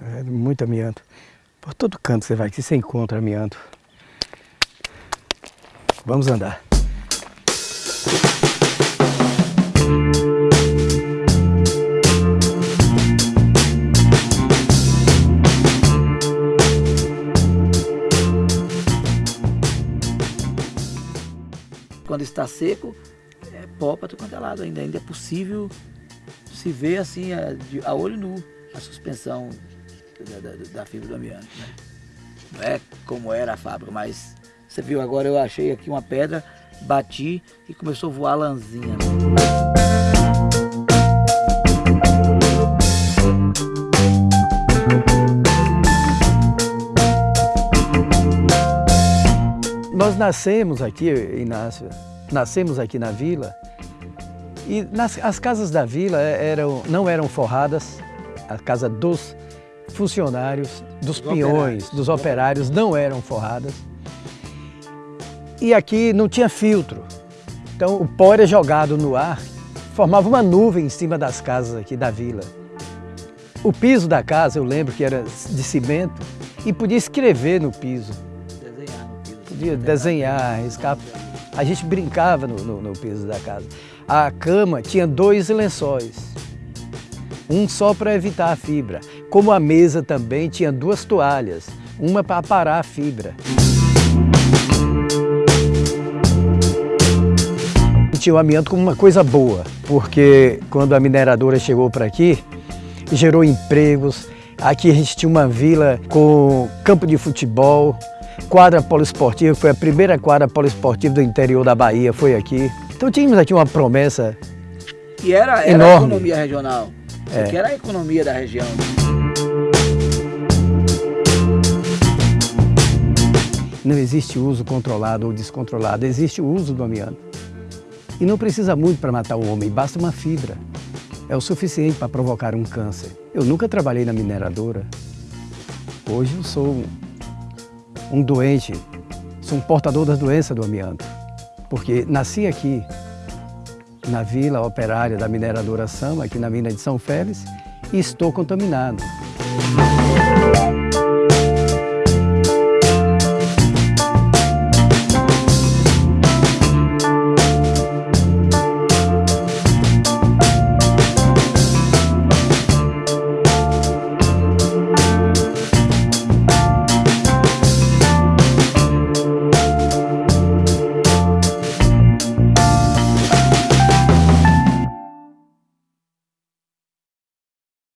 É muito amianto. Por todo canto você vai que você encontra amianto. Vamos andar. Quando está seco, é pó para todo quanto é lado ainda. Ainda é possível se ver assim a, a olho nu a suspensão da, da, da fibra do amianto. Né? Não é como era a fábrica, mas você viu agora eu achei aqui uma pedra, bati e começou a voar lãzinha. Nós nascemos aqui, Inácio, nascemos aqui na vila e nas, as casas da vila eram, não eram forradas, a casa dos funcionários, dos, dos peões, dos operários não eram forradas. E aqui não tinha filtro, então o pó era jogado no ar, formava uma nuvem em cima das casas aqui da vila. O piso da casa, eu lembro que era de cimento, e podia escrever no piso podia desenhar, riscar. A gente brincava no, no, no piso da casa. A cama tinha dois lençóis, um só para evitar a fibra. Como a mesa também tinha duas toalhas, uma para parar a fibra. Tinha o amianto como uma coisa boa, porque quando a mineradora chegou para aqui, gerou empregos. Aqui a gente tinha uma vila com campo de futebol, quadra poliesportiva, foi a primeira quadra poliesportiva do interior da Bahia, foi aqui. Então tínhamos aqui uma promessa E era, era enorme. a economia regional, isso É. aqui era a economia da região. Não existe uso controlado ou descontrolado, existe o uso do amianto. E não precisa muito para matar o homem, basta uma fibra. É o suficiente para provocar um câncer. Eu nunca trabalhei na mineradora. Hoje eu sou um- um doente, sou um portador das doenças do amianto. Porque nasci aqui, na vila operária da mineradora Sama, aqui na mina de São Félix, e estou contaminado.